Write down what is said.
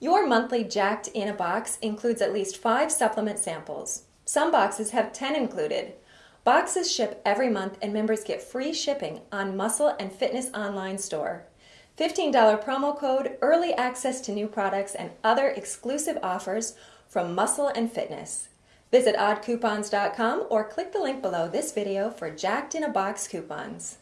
Your monthly Jacked in a box includes at least five supplement samples. Some boxes have 10 included. Boxes ship every month and members get free shipping on Muscle and Fitness online store. $15 promo code, early access to new products, and other exclusive offers from Muscle and Fitness. Visit oddcoupons.com or click the link below this video for Jacked in a Box coupons.